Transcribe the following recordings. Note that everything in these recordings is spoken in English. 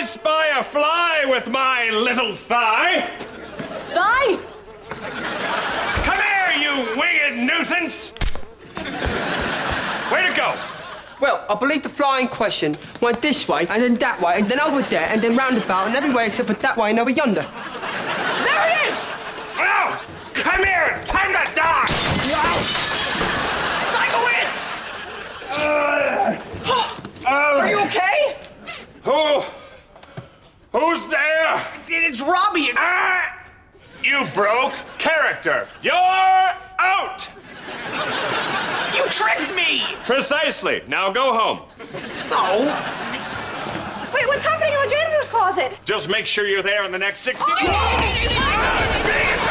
I spy a fly with my little thigh. Die! Come here, you winged nuisance! Way to go! Well, I believe the flying question went this way, and then that way, and then over there, and then roundabout, and everywhere except for that way and over yonder. There it is! Well, come here! Time to die! Sikowitz! Uh, Are you okay? Who? Who's there? It's Robbie. Ah! You broke character. You're out! You tricked me! Precisely. Now go home. Oh. Wait, what's happening in the janitor's closet? Just make sure you're there in the next 60 Oh! Great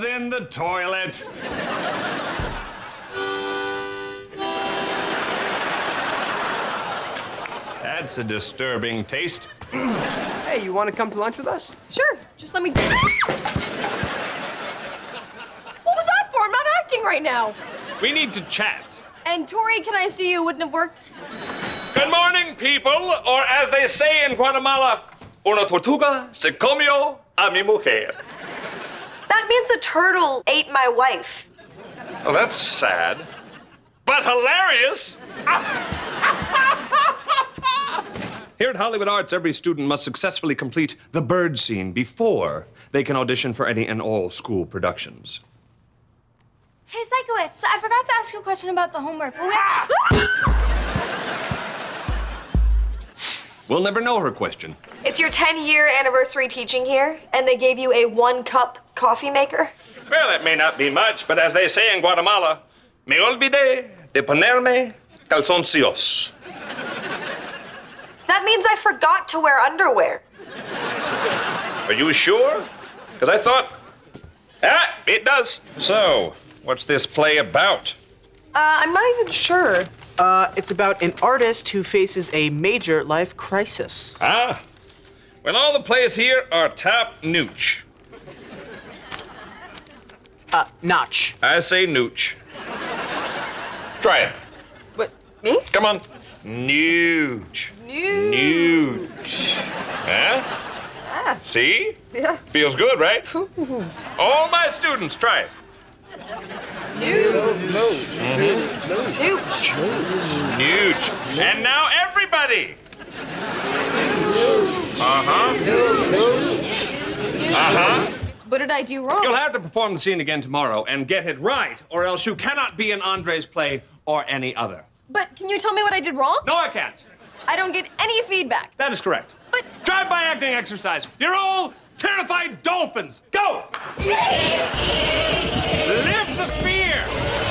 It was in the toilet. That's a disturbing taste. Hey, you want to come to lunch with us? Sure, just let me. What was that for? I'm not acting right now. We need to chat. And Tori, can I see you? Wouldn't have worked. Good morning, people, or as they say in Guatemala, una tortuga se comió a mi mujer. That means a turtle ate my wife. Oh, that's sad, but hilarious. Here at Hollywood Arts, every student must successfully complete the bird scene before they can audition for any and all school productions. Hey, Sikowitz, I forgot to ask you a question about the homework. Will we We'll never know her question. It's your 10 year anniversary teaching here, and they gave you a one cup coffee maker? Well, it may not be much, but as they say in Guatemala, me olvidé de ponerme calzoncillos. That means I forgot to wear underwear. Are you sure? Because I thought. Ah, it does. So, what's this play about? Uh, I'm not even sure. Uh, it's about an artist who faces a major life crisis. Ah. Well, all the plays here are top nooch. Uh, Notch. I say nooch. Try it. What, me? Come on. Nooch. Nooch. Huh? See? Yeah. Feels good, right? All my students, try it. Nooch. Nooch. Nooch. And now everybody. Uh-huh. Uh-huh. What did I do wrong? You'll have to perform the scene again tomorrow and get it right, or else you cannot be in Andre's play or any other. But can you tell me what I did wrong? No, I can't. I don't get any feedback. That is correct. But Drive-by acting exercise. You're all terrified dolphins. Go! Live the fear.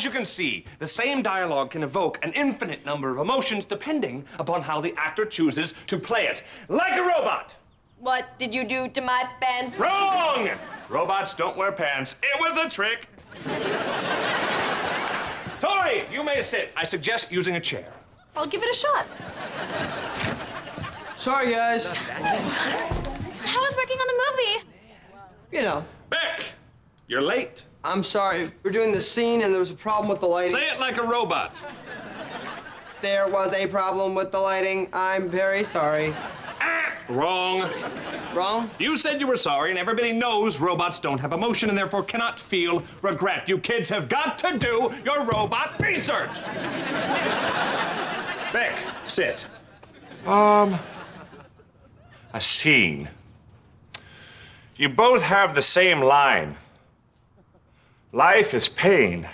As you can see, the same dialogue can evoke an infinite number of emotions depending upon how the actor chooses to play it. Like a robot. What did you do to my pants? Wrong! Robots don't wear pants. It was a trick. Tori, you may sit. I suggest using a chair. I'll give it a shot. Sorry, guys. How was working on the movie? You know, Beck, you're late. I'm sorry. We're doing the scene and there was a problem with the lighting. Say it like a robot. There was a problem with the lighting. I'm very sorry. Ah, wrong. Wrong? You said you were sorry, and everybody knows robots don't have emotion and therefore cannot feel regret. You kids have got to do your robot research. Beck, sit. Um, a scene. You both have the same line. Life is pain.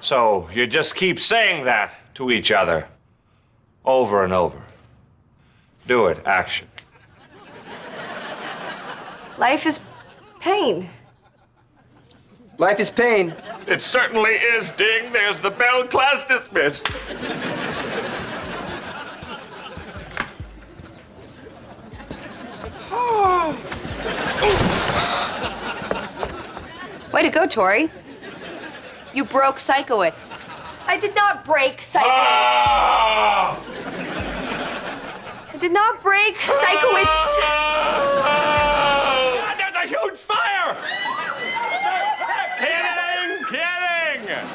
So you just keep saying that to each other over and over. Do it, action. Life is pain. Life is pain. It certainly is, Ding. There's the bell. Class dismissed. Way to go, Tori. You broke Sikowitz. I did not break Sikowitz. Ah! I did not break Sikowitz. Ah, There's a huge fire! kidding, kidding!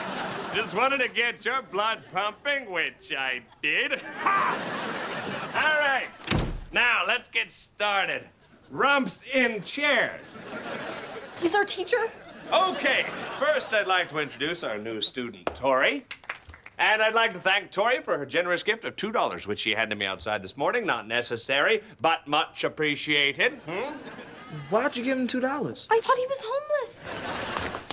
Just wanted to get your blood pumping, which I did. All right, now let's get started. Rumps in chairs. He's our teacher? Okay, first I'd like to introduce our new student, Tori. And I'd like to thank Tori for her generous gift of $2, which she handed to me outside this morning. Not necessary, but much appreciated. Hmm? Why'd you give him two dollars? I thought he was homeless.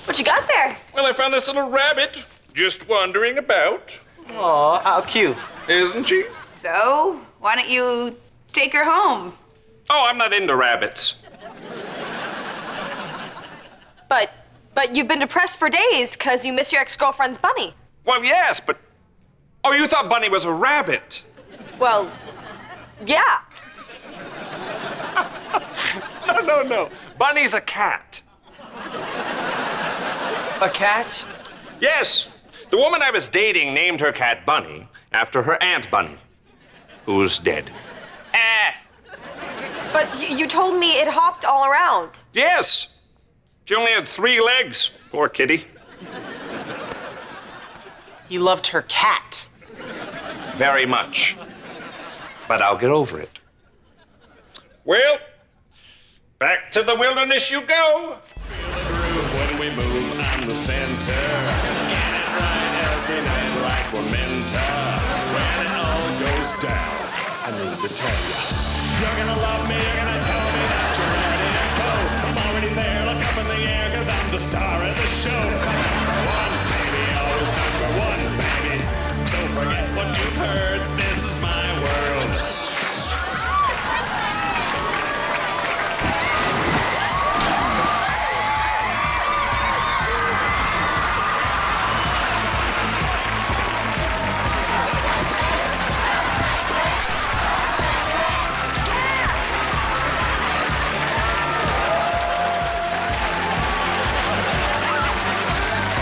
What you got there? Well, I found this little rabbit just wandering about. Aw, how cute. Isn't she? So, why don't you take her home? Oh, I'm not into rabbits. But but you've been depressed for days because you miss your ex-girlfriend's bunny. Well, yes, but. Oh, you thought Bunny was a rabbit? Well, yeah. No, no, no. Bunny's a cat. A cat? Yes. The woman I was dating named her cat Bunny after her Aunt Bunny, who's dead. Ah. But y- you told me it hopped all around. Yes. She only had three legs. Poor kitty. He loved her cat. Very much. But I'll get over it. Well, back to the wilderness you go. When we move, I'm the center. Get it right every night like we're meant to. When it all goes down, I need to tell you. You're gonna love me, you're gonna tell me that you're ready to go. I'm already there, look up in the air, cause I'm the star of the show.